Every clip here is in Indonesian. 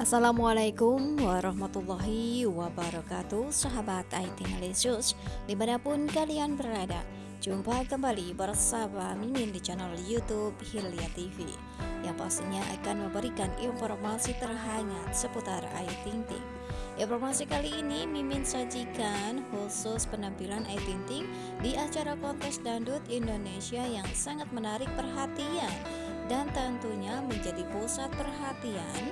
Assalamualaikum warahmatullahi wabarakatuh Sahabat IT Alisius Di mana pun kalian berada Jumpa kembali bersama Mimin di channel Youtube Hilya TV Yang pastinya akan memberikan informasi terhangat seputar Ayu Ting Ting. Informasi kali ini Mimin sajikan khusus penampilan Ayu Ting Ting Di acara kontes Dandut Indonesia yang sangat menarik perhatian dan tentunya menjadi pusat perhatian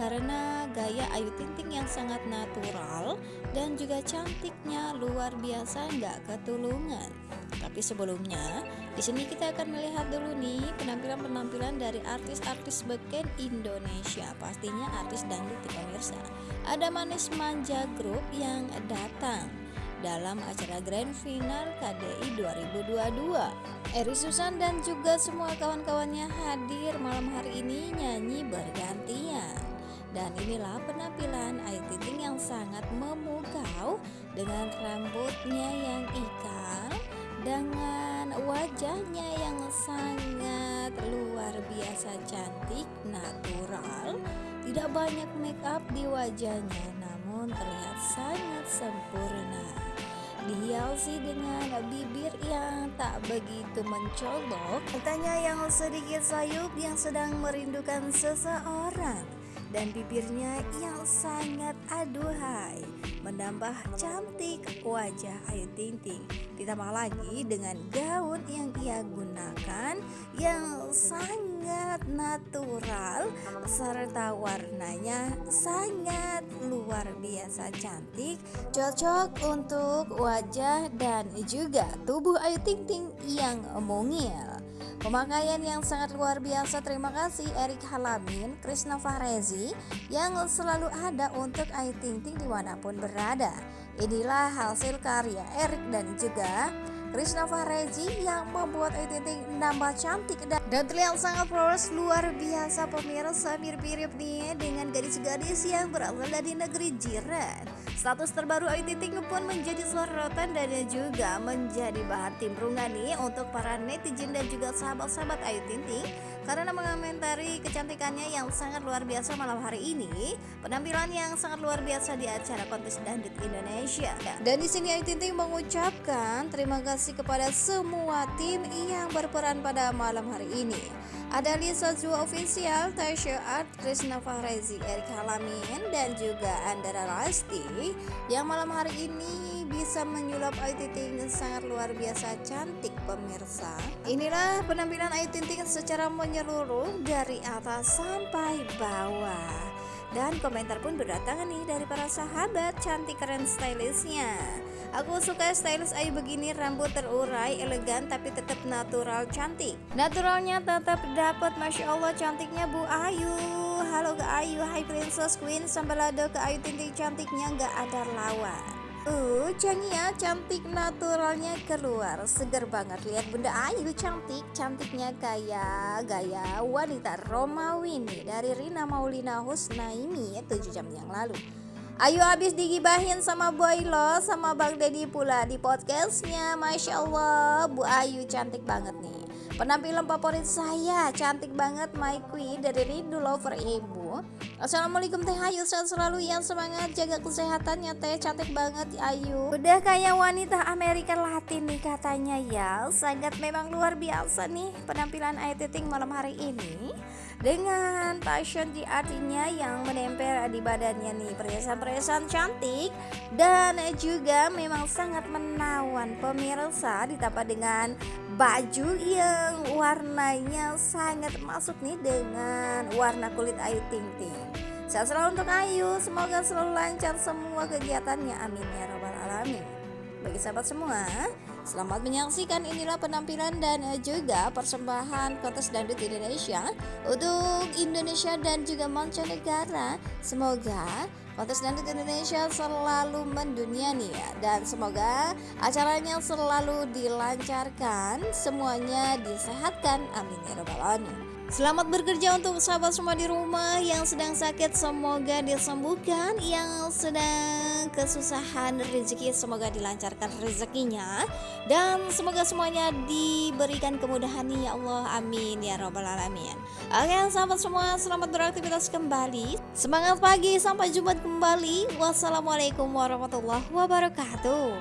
karena gaya Ayu Ting Ting yang sangat natural dan juga cantiknya luar biasa nggak ketulungan. Tapi sebelumnya, di sini kita akan melihat dulu nih penampilan-penampilan dari artis-artis beken Indonesia. Pastinya artis dangdut di pemirsa. Ada Manis Manja Group yang datang dalam acara Grand Final KDI 2022. Eri Susan dan juga semua kawan-kawannya hadir malam hari ini nyanyi bergantian. Dan inilah penampilan Ayu Ting yang sangat memukau dengan rambutnya yang ikal, dengan wajahnya yang sangat luar biasa cantik, natural, tidak banyak make up di wajahnya namun terlihat sangat dihiasi dengan bibir yang tak begitu mencolok, tanya yang sedikit sayup yang sedang merindukan seseorang. Dan bibirnya yang sangat aduhai menambah cantik wajah Ayu Ting Ting. Ditambah lagi dengan gaun yang ia gunakan yang sangat natural serta warnanya sangat luar biasa cantik cocok untuk wajah dan juga tubuh Ayu Ting Ting yang mungil Pemakaian yang sangat luar biasa terima kasih Erik Halamin, Krishna Fahrezi yang selalu ada untuk Ayu Ting Ting di mana pun berada. Inilah hasil karya Erik dan juga Krishna Fahrezi yang membuat Ting nambah cantik dan, dan terlihat sangat flawless luar biasa pemirsa mirip-mirip nih dengan gadis-gadis yang berasal dari negeri jiran. Status terbaru Ayu Ting pun menjadi sorotan dan juga menjadi bahan timbrungan nih untuk para netizen dan juga sahabat-sahabat Ayu Ting karena mengomentari kecantikannya yang sangat luar biasa malam hari ini, penampilan yang sangat luar biasa di acara kontes dandut Indonesia. Dan di sini Ayu Ting mengucapkan terima kasih kasih kepada semua tim yang berperan pada malam hari ini. Ada Lisa Zua Official, Tasha Art, Krishna Fahrezi, Erik Halamin, dan juga Andara Rasti yang malam hari ini bisa menyulap Ayu Ting sangat luar biasa cantik pemirsa. Inilah penampilan Ayu Ting secara menyeluruh dari atas sampai bawah. Dan komentar pun berdatangan nih dari para sahabat cantik keren stylishnya. Aku suka stylist Ayu begini rambut terurai elegan tapi tetap natural cantik. Naturalnya tetap dapat Masya Allah cantiknya Bu Ayu. Halo ke Ayu, Hai Princess Queen, sambalado ke Ayu Ting cantiknya nggak ada lawan. Uh, Chania cantik naturalnya keluar Seger banget lihat Bunda Ayu cantik Cantiknya kayak gaya wanita Romawi nih Dari Rina Maulina Husnaini 7 jam yang lalu Ayu habis digibahin sama Boy Lo Sama Bang Deddy pula di podcastnya. Masya Allah Bu Ayu cantik banget nih. Penampilan favorit saya cantik banget My Queen dari Rindu Lover Ibu. Assalamualaikum Teh Ayu sehat selalu yang semangat jaga kesehatannya Teh cantik banget Ayu. Udah kayak wanita Amerika Latin nih katanya ya. Sangat memang luar biasa nih penampilan Ayu Ting malam hari ini Dengan passion di artinya yang menempel di badannya nih Perhiasan-perhiasan cantik Dan juga memang sangat menawan pemirsa Ditambah dengan baju yang warnanya sangat masuk nih dengan warna kulit Ayu Ting Ting. Sehat selalu untuk Ayu, semoga selalu lancar semua kegiatannya. Amin ya robbal alamin. Bagi sahabat semua, selamat menyaksikan inilah penampilan dan juga persembahan kontes dangdut Indonesia untuk Indonesia dan juga mancanegara. Semoga Kontes Dangdut Indonesia selalu mendunia nih ya Dan semoga acaranya selalu dilancarkan Semuanya disehatkan. Amin ya robbal alamin. Selamat bekerja untuk sahabat semua di rumah yang sedang sakit. Semoga disembuhkan Yang sedang kesusahan rezeki semoga dilancarkan rezekinya. Dan semoga semuanya diberikan kemudahan ya Allah amin ya robbal alamin. Oke sahabat semua selamat beraktivitas kembali. Semangat pagi sampai jumpa kembali. Wassalamualaikum warahmatullahi wabarakatuh.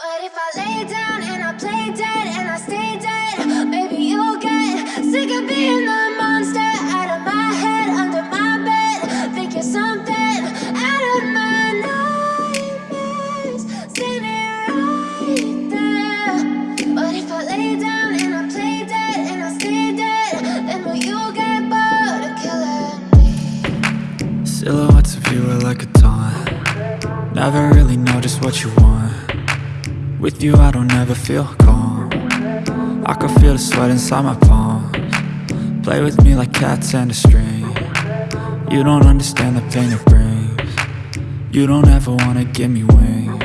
But if I lay down and I play dead and I stay dead, maybe you'll get sick of being the Never really know just what you want. With you I don't ever feel calm. I can feel the sweat inside my palms. Play with me like cats and a string. You don't understand the pain it brings. You don't ever wanna give me wings.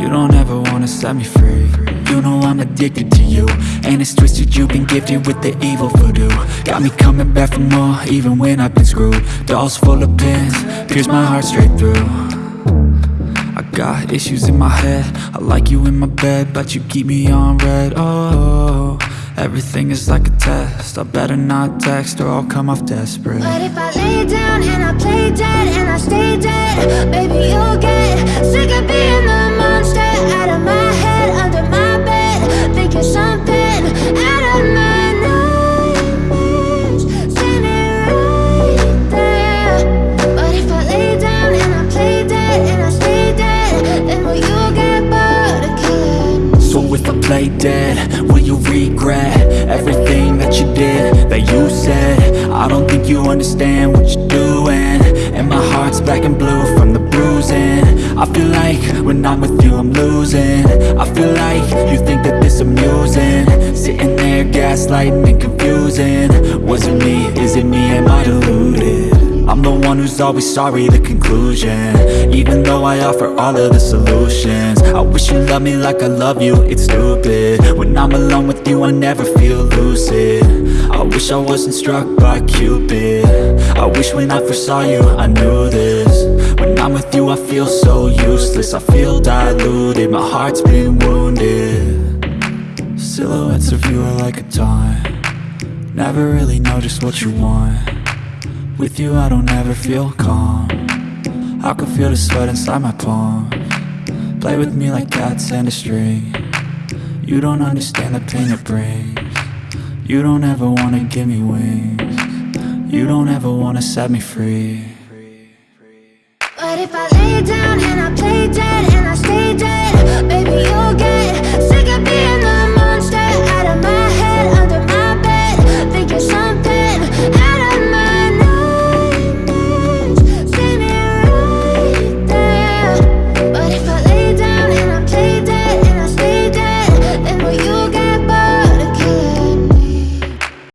You don't ever wanna set me free. You know I'm addicted to you And it's twisted you've been gifted with the evil voodoo. Got me coming back for more even when I've been screwed. Dolls full of pins, pierce my heart straight through Got issues in my head. I like you in my bed But you keep me on red. Oh, everything is like a test. I better not text or I'll come off desperate. But if I lay down and I play dead And I stay dead Baby, you'll get sick of being the play dead. Will you regret everything that you did, that you said? I don't think you understand what you're doing. And my heart's black and blue from the bruising. I feel like when I'm with you I'm losing. I feel like you think that this amusing. Sitting there gaslighting and confusing. Was it me, is it me, am I deluded? I'm the one who's always sorry, the conclusion. Even though I offer all of the solutions. I wish you loved me like I love you, it's stupid. When I'm alone with you, I never feel lucid. I wish I wasn't struck by Cupid. I wish when I first saw you, I knew this. When I'm with you, I feel so useless. I feel diluted, my heart's been wounded. Silhouettes of you are like a taunt. Never really know just what you want with you I don't ever feel calm. I can feel the sweat inside my palm. Play with me like cats and a string. You don't understand the pain it brings. You don't ever wanna give me wings. You don't ever wanna set me free. But if I lay down and I play dead And I stay dead Baby you'll get